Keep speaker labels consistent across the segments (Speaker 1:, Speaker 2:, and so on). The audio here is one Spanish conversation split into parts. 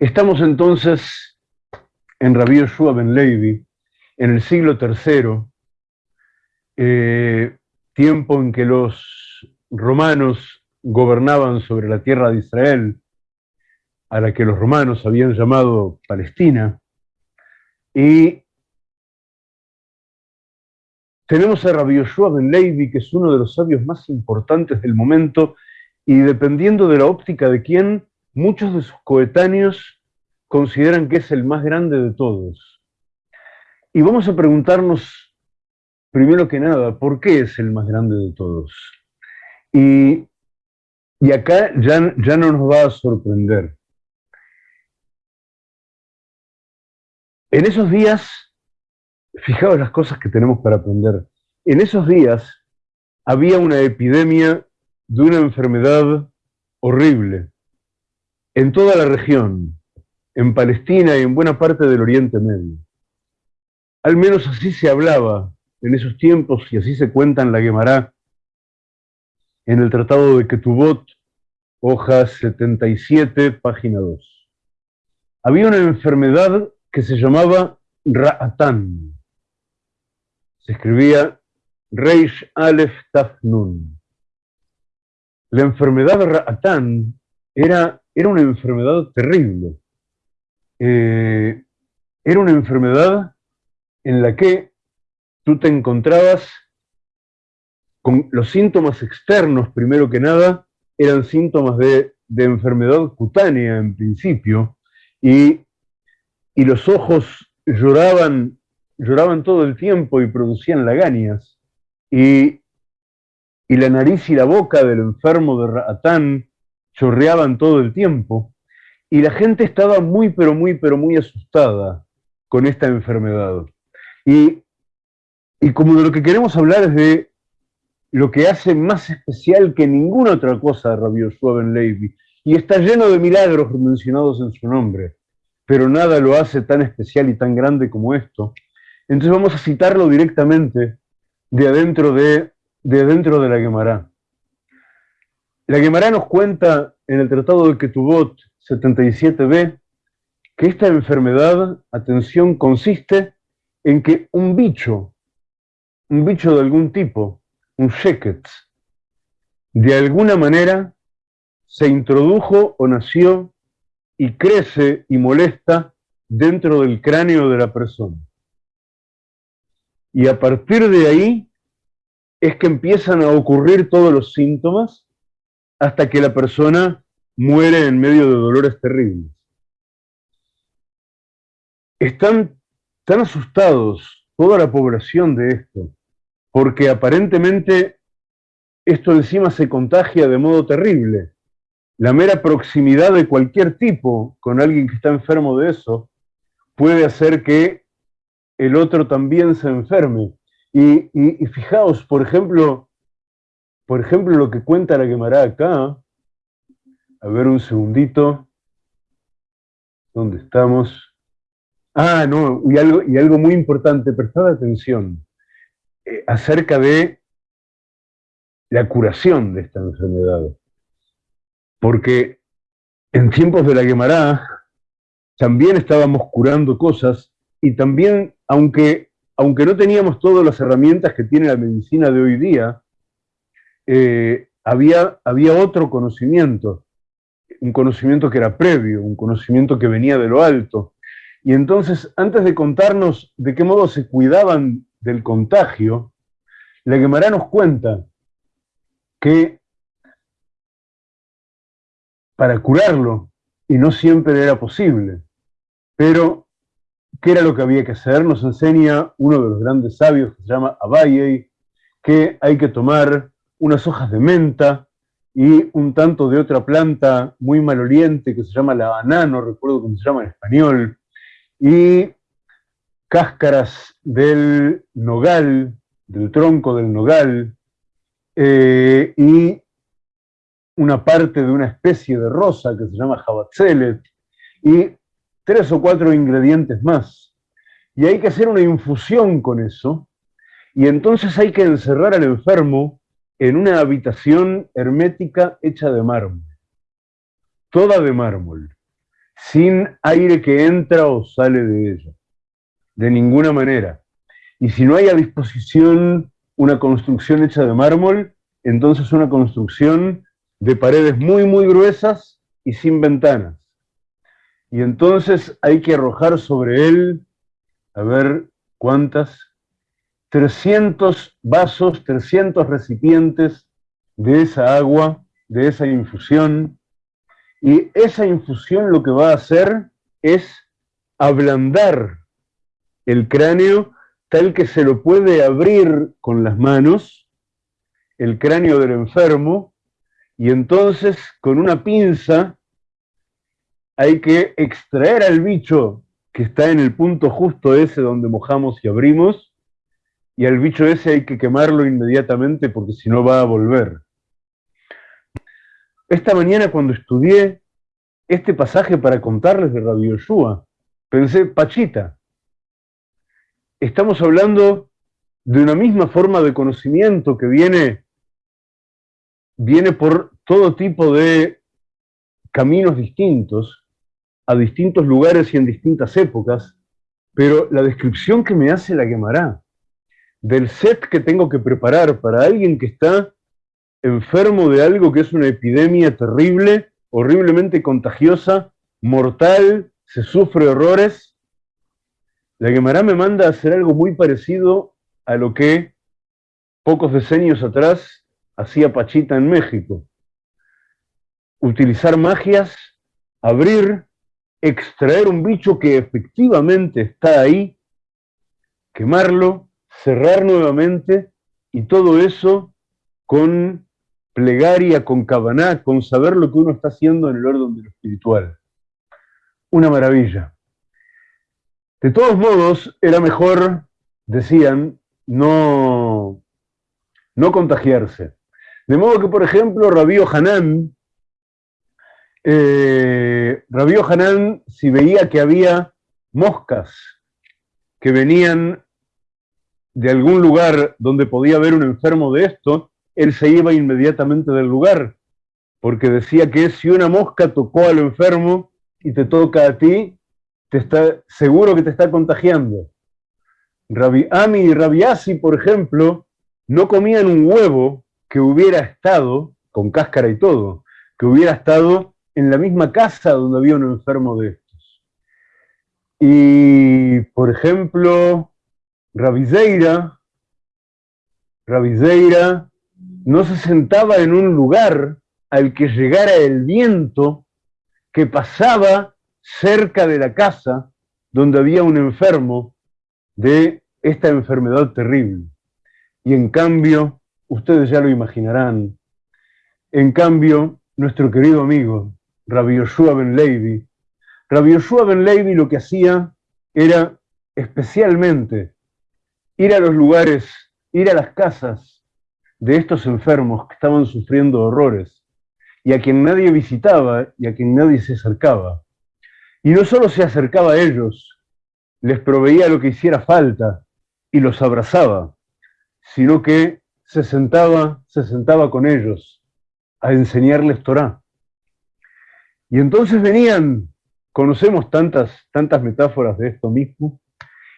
Speaker 1: Estamos entonces en Rabbi Yoshua ben Levi, en el siglo III, eh, tiempo en que los romanos gobernaban sobre la tierra de Israel, a la que los romanos habían llamado Palestina, y tenemos a Rabbi Yoshua ben Levi, que es uno de los sabios más importantes del momento, y dependiendo de la óptica de quién, muchos de sus coetáneos consideran que es el más grande de todos. Y vamos a preguntarnos, primero que nada, ¿por qué es el más grande de todos? Y, acá ya, ya no nos va a sorprender. En esos días, fijaos las cosas que tenemos para aprender, en esos días había una epidemia de una enfermedad horrible en toda la región, en Palestina y en buena parte del Oriente Medio. Al menos así se hablaba en esos tiempos y así se cuenta en la Gemara, en el Tratado de Ketubot, hoja 77, página 2. Había una enfermedad que se llamaba Ra'atán. Se escribía Reish Aleph Taf Nun. La enfermedad Ra'atán era era una enfermedad terrible. Eh, era una enfermedad en la que tú te encontrabas con los síntomas externos, primero que nada, eran síntomas de, enfermedad cutánea en principio, y, los ojos lloraban, lloraban todo el tiempo y producían lagañas, y, y la nariz y la boca del enfermo de Ratán chorreaban todo el tiempo, y la gente estaba muy, pero muy, pero muy asustada con esta enfermedad. Y, como de lo que queremos hablar es de lo que hace más especial que ninguna otra cosa a Rabbi Levi, y está lleno de milagros mencionados en su nombre, pero nada lo hace tan especial y tan grande como esto. Entonces vamos a citarlo directamente de adentro de, de, adentro de la Gemara. La Gemara nos cuenta en el Tratado de Ketubot 77b que esta enfermedad, atención, consiste en que un bicho, un bicho de algún tipo, un sheket, de alguna manera se introdujo o nació y crece y molesta dentro del cráneo de la persona. Y a partir de ahí es que empiezan a ocurrir todos los síntomas hasta que la persona muere en medio de dolores terribles. Están tan asustados toda la población de esto, porque aparentemente esto encima se contagia de modo terrible. La mera proximidad de cualquier tipo con alguien que está enfermo de eso puede hacer que el otro también se enferme. Y, y fijaos, por ejemplo, por ejemplo, lo que cuenta la quemará acá, a ver un segundito, ¿dónde estamos? Ah, no, y algo, y algo muy importante, prestad atención, eh, acerca de la curación de esta enfermedad. Porque en tiempos de la quemará también estábamos curando cosas y también, aunque, aunque no teníamos todas las herramientas que tiene la medicina de hoy día, eh, había, había otro conocimiento, un conocimiento que era previo, un conocimiento que venía de lo alto. Y entonces, antes de contarnos de qué modo se cuidaban del contagio, la Gemara nos cuenta que para curarlo, y no siempre era posible, pero ¿qué era lo que había que hacer? Nos enseña uno de los grandes sabios que se llama Abaye, que hay que tomar unas hojas de menta y un tanto de otra planta muy maloliente que se llama la banana, no recuerdo cómo se llama en español, y cáscaras del nogal, del tronco del nogal, eh, y una parte de una especie de rosa que se llama jabatzelet, y tres o cuatro ingredientes más. Y hay que hacer una infusión con eso, y entonces hay que encerrar al enfermo en una habitación hermética hecha de mármol, toda de mármol, sin aire que entra o sale de ella, de ninguna manera. Y si no hay a disposición una construcción hecha de mármol, entonces una construcción de paredes muy, muy gruesas y sin ventanas. Y entonces hay que arrojar sobre él, a ver cuántas, 300 vasos, 300 recipientes de esa agua, de esa infusión, y esa infusión lo que va a hacer es ablandar el cráneo tal que se lo puede abrir con las manos, el cráneo del enfermo, y entonces con una pinza hay que extraer al bicho que está en el punto justo ese donde mojamos y abrimos, y al bicho ese hay que quemarlo inmediatamente porque si no va a volver. Esta mañana cuando estudié este pasaje para contarles de Rabbi Yoshua, pensé, Pachita, estamos hablando de una misma forma de conocimiento que viene, viene por todo tipo de caminos distintos, a distintos lugares y en distintas épocas, pero la descripción que me hace la quemará del set que tengo que preparar para alguien que está enfermo de algo que es una epidemia terrible, horriblemente contagiosa, mortal, se sufre horrores, la Gemara me manda a hacer algo muy parecido a lo que pocos decenios atrás hacía Pachita en México. Utilizar magias, abrir, extraer un bicho que efectivamente está ahí, quemarlo, cerrar nuevamente y todo eso con plegaria, con cabaná, con saber lo que uno está haciendo en el orden de lo espiritual. Una maravilla. De todos modos, era mejor, decían, no, no contagiarse. De modo que, por ejemplo, Rabío Hanán, eh, Rabío Hanán, si veía que había moscas que venían de algún lugar donde podía haber un enfermo de esto, él se iba inmediatamente del lugar, porque decía que si una mosca tocó al enfermo y te toca a ti, te está, seguro que te está contagiando. Rabi Ami y Rabi Asi, por ejemplo, no comían un huevo que hubiera estado, con cáscara y todo, que hubiera estado en la misma casa donde había un enfermo de estos. Y, por ejemplo, Rabizeira, Rabizeira no se sentaba en un lugar al que llegara el viento que pasaba cerca de la casa donde había un enfermo de esta enfermedad terrible. Y en cambio, ustedes ya lo imaginarán, en cambio, nuestro querido amigo, Rabbi Yoshua Ben Levi, Rabbi Yoshua Ben Levi lo que hacía era especialmente ir a los lugares, ir a las casas de estos enfermos que estaban sufriendo horrores y a quien nadie visitaba y a quien nadie se acercaba. Y no solo se acercaba a ellos, les proveía lo que hiciera falta y los abrazaba, sino que se sentaba, se sentaba con ellos a enseñarles Torah. Y entonces venían, conocemos tantas, tantas metáforas de esto mismo,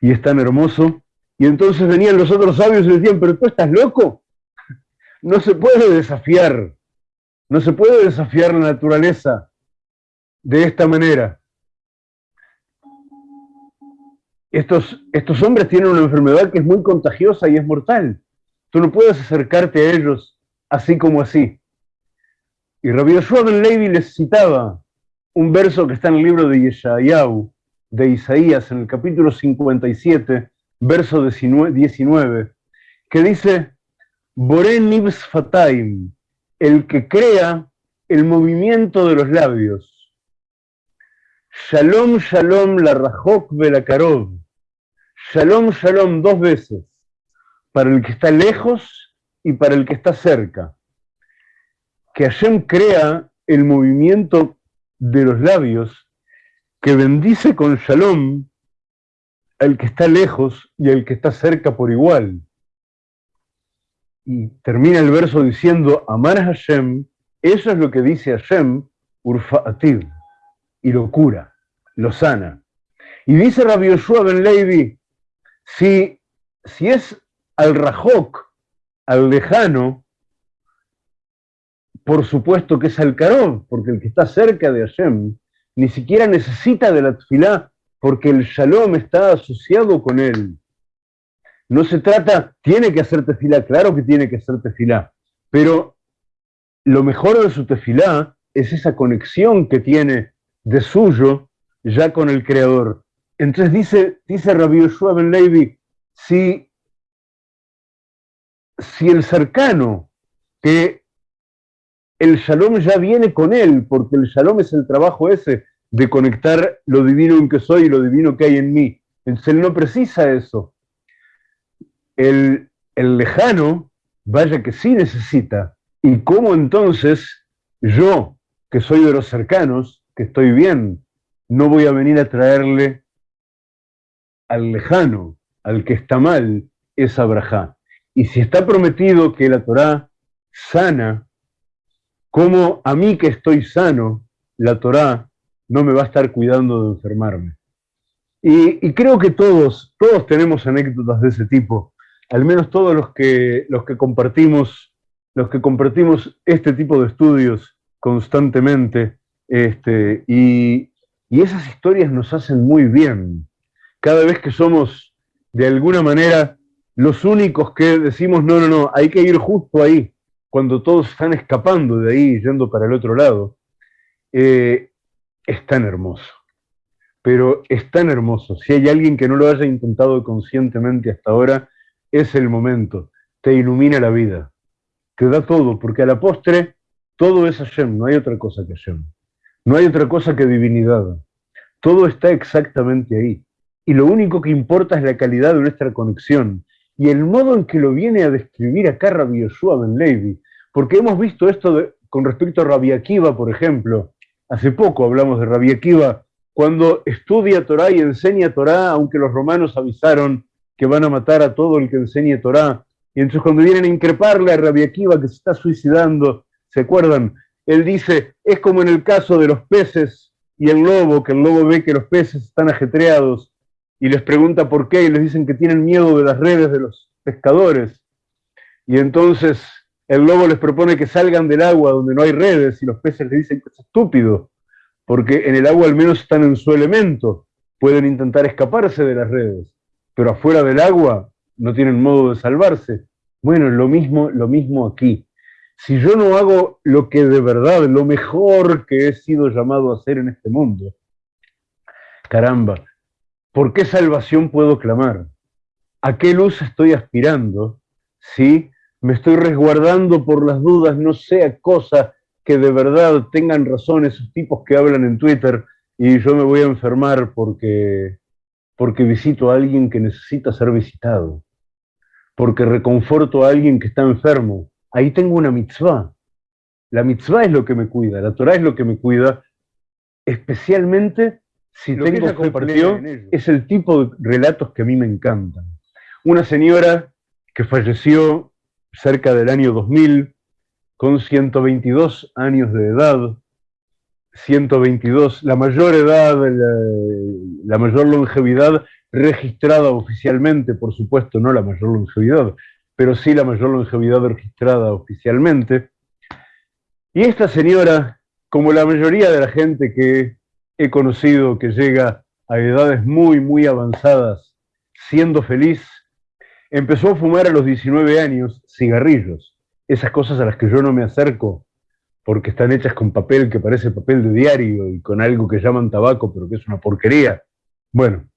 Speaker 1: y es tan hermoso, y entonces venían los otros sabios y decían, pero tú estás loco. No se puede desafiar, no se puede desafiar la naturaleza de esta manera. Estos, estos hombres tienen una enfermedad que es muy contagiosa y es mortal. Tú no puedes acercarte a ellos así como así. Y Rabbi Yoshua Ben Levi les citaba un verso que está en el libro de Yeshayahu, de Isaías, en el capítulo 57, verso 19, que dice, Boren Nibs Fataim, el que crea el movimiento de los labios. Shalom, shalom, la rajok karov. Shalom, shalom, dos veces, para el que está lejos y para el que está cerca. Que Hashem crea el movimiento de los labios, que bendice con shalom el que está lejos y el que está cerca por igual. Y termina el verso diciendo, amar a Hashem, eso es lo que dice Hashem, Urfa'ativ. y lo cura, lo sana. Y dice Rabbi Yoshua Ben Levi, si, si es al Rajok, al lejano, por supuesto que es al Karov, porque el que está cerca de Hashem ni siquiera necesita de la tefilá, porque el shalom está asociado con él. No se trata, tiene que hacer tefilá, claro que tiene que hacer tefilá, pero lo mejor de su tefilá es esa conexión que tiene de suyo ya con el Creador. Entonces dice, dice Rabbi Yoshua Ben Levi, si, si el cercano, que el shalom ya viene con él, porque el shalom es el trabajo ese de conectar lo divino en que soy y lo divino que hay en mí. Entonces él no precisa eso. El, el lejano, vaya que sí necesita. ¿Y cómo entonces yo, que soy de los cercanos, que estoy bien, no voy a venir a traerle al lejano, al que está mal, esa braja. Y si está prometido que la Torá sana, como a mí que estoy sano, la Torá no me va a estar cuidando de enfermarme. Y, creo que todos, todos tenemos anécdotas de ese tipo, al menos todos los que, los que compartimos, los que compartimos este tipo de estudios constantemente, este, y, y esas historias nos hacen muy bien cada vez que somos de alguna manera los únicos que decimos, no, no, no, hay que ir justo ahí, cuando todos están escapando de ahí, yendo para el otro lado, eh, es tan hermoso. Pero es tan hermoso. Si hay alguien que no lo haya intentado conscientemente hasta ahora, es el momento. Te ilumina la vida. Te da todo, porque a la postre todo es Hashem, no hay otra cosa que Hashem. No hay otra cosa que divinidad. Todo está exactamente ahí y lo único que importa es la calidad de nuestra conexión y el modo en que lo viene a describir acá Rabbi Yoshua Ben Levi, porque hemos visto esto con respecto a Rabbi Akiva, por ejemplo. Hace poco hablamos de Rabbi Akiva, cuando estudia Torah y enseña Torah, aunque los romanos avisaron que van a matar a todo el que enseñe Torah. Y entonces cuando vienen a increparle a Rabbi Akiva que se está suicidando, ¿se acuerdan? Él dice, es como en el caso de los peces y el lobo, que el lobo ve que los peces están ajetreados y les pregunta por qué y les dicen que tienen miedo de las redes de los pescadores. Y entonces el lobo les propone que salgan del agua donde no hay redes y los peces les dicen que es estúpido, porque en el agua al menos están en su elemento, pueden intentar escaparse de las redes, pero afuera del agua no tienen modo de salvarse. Bueno, lo mismo, lo mismo aquí. Si yo no hago lo que de verdad, lo mejor que he sido llamado a hacer en este mundo, caramba, ¿Por qué salvación puedo clamar? ¿A qué luz estoy aspirando? Si me estoy resguardando por las dudas, no sea cosa que de verdad tengan razón esos tipos que hablan en Twitter y yo me voy a enfermar porque, porque visito a alguien que necesita ser visitado, porque reconforto a alguien que está enfermo. Ahí tengo una mitzvah. La mitzvah es lo que me cuida, la Torah es lo que me cuida, especialmente si lo tengo compartió es el tipo de relatos que a mí me encantan. Una señora que falleció cerca del año 2000 con 122 años de edad, 122, la mayor edad, la, mayor longevidad registrada oficialmente, por supuesto, no la mayor longevidad, pero sí la mayor longevidad registrada oficialmente. Y esta señora, como la mayoría de la gente que he conocido que llega a edades muy, muy avanzadas siendo feliz, empezó a fumar a los 19 años cigarrillos, esas cosas a las que yo no me acerco porque están hechas con papel que parece papel de diario y con algo que llaman tabaco, pero que es una porquería. Bueno,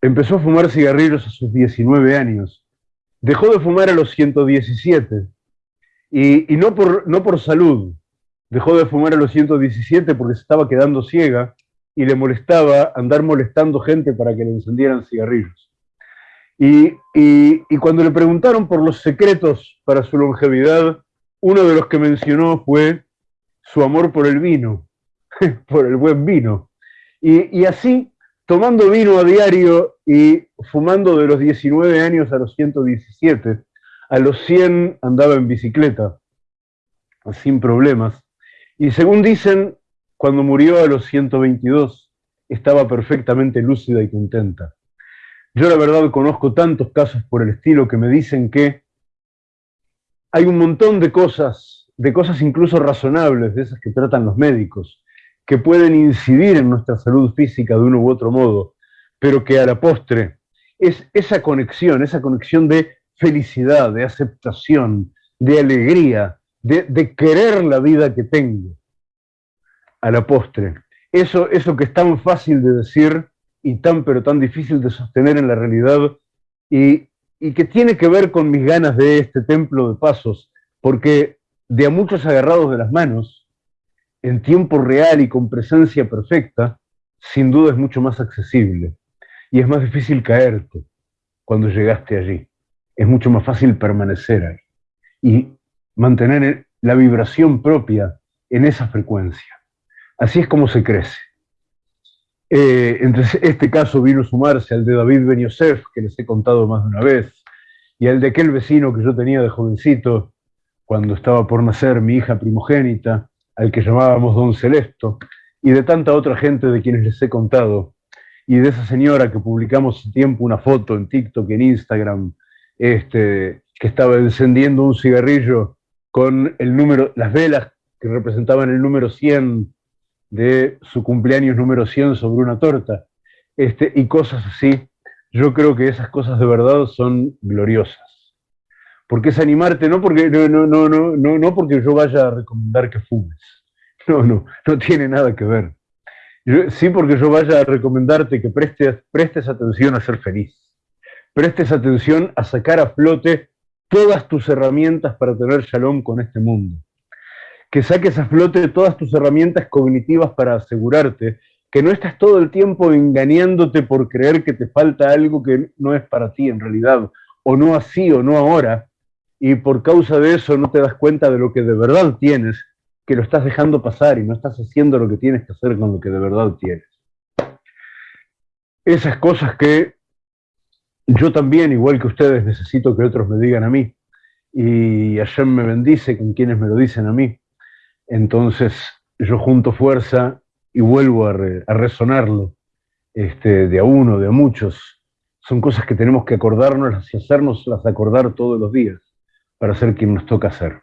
Speaker 1: empezó a fumar cigarrillos a sus 19 años, dejó de fumar a los 117, y, y no, por, no por salud, dejó de fumar a los 117 porque se estaba quedando ciega y le molestaba andar molestando gente para que le encendieran cigarrillos. Y, cuando le preguntaron por los secretos para su longevidad, uno de los que mencionó fue su amor por el vino, por el buen vino. Y, y así, tomando vino a diario y fumando de los 19 años a los 117, a los 100 andaba en bicicleta, sin problemas. Y según dicen, cuando murió a los 122, estaba perfectamente lúcida y contenta. Yo la verdad conozco tantos casos por el estilo que me dicen que hay un montón de cosas, de cosas incluso razonables, de esas que tratan los médicos, que pueden incidir en nuestra salud física de uno u otro modo, pero que a la postre es esa conexión, esa conexión de felicidad, de aceptación, de alegría, de, querer la vida que tengo, a la postre. Eso, eso que es tan fácil de decir y tan pero tan difícil de sostener en la realidad y, y que tiene que ver con mis ganas de este templo de pasos, porque de a muchos agarrados de las manos, en tiempo real y con presencia perfecta, sin duda es mucho más accesible y es más difícil caerte cuando llegaste allí. Es mucho más fácil permanecer ahí y mantener la vibración propia en esa frecuencia. Así es como se crece. Eh, entonces, este caso vino a sumarse al de David Ben Yosef, que les he contado más de una vez, y al de aquel vecino que yo tenía de jovencito, cuando estaba por nacer mi hija primogénita, al que llamábamos Don Celesto, y de tanta otra gente de quienes les he contado, y de esa señora que publicamos hace tiempo una foto en TikTok, en Instagram, este, que estaba encendiendo un cigarrillo con el número, las velas que representaban el número 100 de su cumpleaños número 100 sobre una torta, este, y cosas así. Yo creo que esas cosas de verdad son gloriosas. Porque es animarte, no porque, no, no, no, no, no porque yo vaya a recomendar que fumes. No, no, no tiene nada que ver. sí porque yo vaya a recomendarte que prestes, prestes atención a ser feliz. Prestes atención a sacar a flote todas tus herramientas para tener shalom con este mundo que saques a flote todas tus herramientas cognitivas para asegurarte que no estás todo el tiempo engañándote por creer que te falta algo que no es para ti en realidad, o no así o no ahora, y por causa de eso no te das cuenta de lo que de verdad tienes, que lo estás dejando pasar y no estás haciendo lo que tienes que hacer con lo que de verdad tienes. Esas cosas que yo también, igual que ustedes, necesito que otros me digan a mí, y Hashem me bendice con quienes me lo dicen a mí. Entonces yo junto fuerza y vuelvo a, resonarlo, este, de a uno, de a muchos. Son cosas que tenemos que acordarnos y hacernos las acordar todos los días para ser quien nos toca ser.